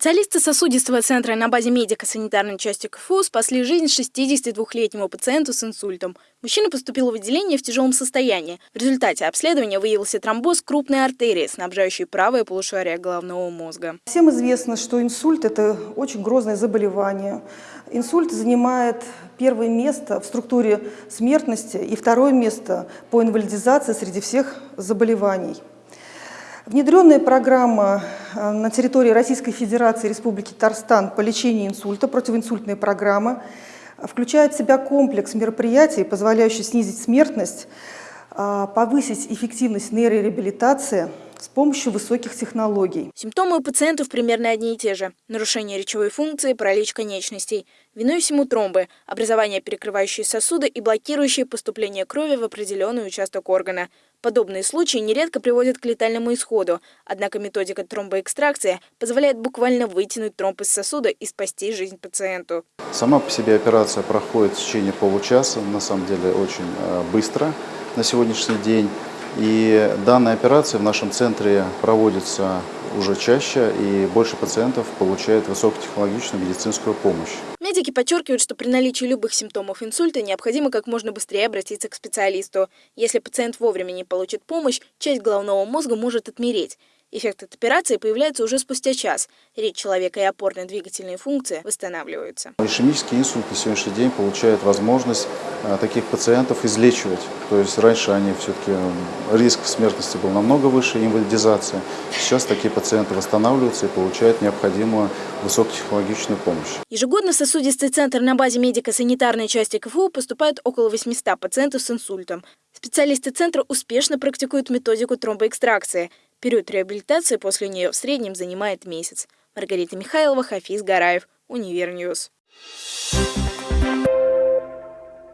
Специалисты сосудистого центра на базе медико-санитарной части КФУ спасли жизнь 62-летнему пациенту с инсультом. Мужчина поступил в отделение в тяжелом состоянии. В результате обследования выявился тромбоз крупной артерии, снабжающей правое полушарие головного мозга. Всем известно, что инсульт – это очень грозное заболевание. Инсульт занимает первое место в структуре смертности и второе место по инвалидизации среди всех заболеваний. Внедренная программа э, на территории Российской Федерации Республики Татарстан по лечению инсульта, противоинсультная программа, включает в себя комплекс мероприятий, позволяющий снизить смертность, э, повысить эффективность нейрореабилитации – с помощью высоких технологий. Симптомы у пациентов примерно одни и те же. Нарушение речевой функции, паралич конечностей. Виной всему тромбы, образование перекрывающие сосуды и блокирующие поступление крови в определенный участок органа. Подобные случаи нередко приводят к летальному исходу, однако методика тромбоэкстракции позволяет буквально вытянуть тромб из сосуда и спасти жизнь пациенту. Сама по себе операция проходит в течение получаса, на самом деле очень э, быстро на сегодняшний день. И данная операция в нашем центре проводится уже чаще, и больше пациентов получают высокотехнологичную медицинскую помощь. Медики подчеркивают, что при наличии любых симптомов инсульта необходимо как можно быстрее обратиться к специалисту. Если пациент вовремя не получит помощь, часть головного мозга может отмереть. Эффект от операции появляется уже спустя час. Речь человека и опорно-двигательные функции восстанавливаются. Ишемический инсульт на сегодняшний день получает возможность а, таких пациентов излечивать. То есть раньше они все-таки риск смертности был намного выше, инвалидизация. Сейчас такие пациенты восстанавливаются и получают необходимую высокотехнологичную помощь. Ежегодно в сосудистый центр на базе медико-санитарной части КФУ поступает около 800 пациентов с инсультом. Специалисты центра успешно практикуют методику тромбоэкстракции – Период реабилитации после нее в среднем занимает месяц. Маргарита Михайлова, Хафиз Гараев, Универ News.